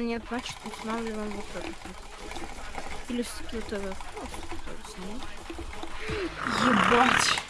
Нет, значит устанавливаем вот этот вот. Или скилл ТВ. Ебать.